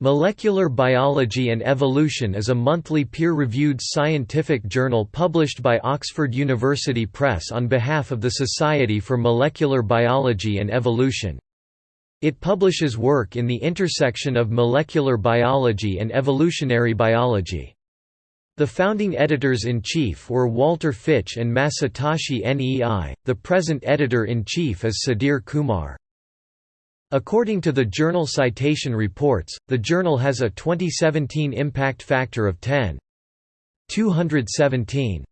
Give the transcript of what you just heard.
Molecular Biology and Evolution is a monthly peer-reviewed scientific journal published by Oxford University Press on behalf of the Society for Molecular Biology and Evolution. It publishes work in the intersection of molecular biology and evolutionary biology. The founding editors-in-chief were Walter Fitch and Masatoshi Nei, the present editor-in-chief is Sudhir Kumar. According to the Journal Citation Reports, the journal has a 2017 impact factor of 10.217.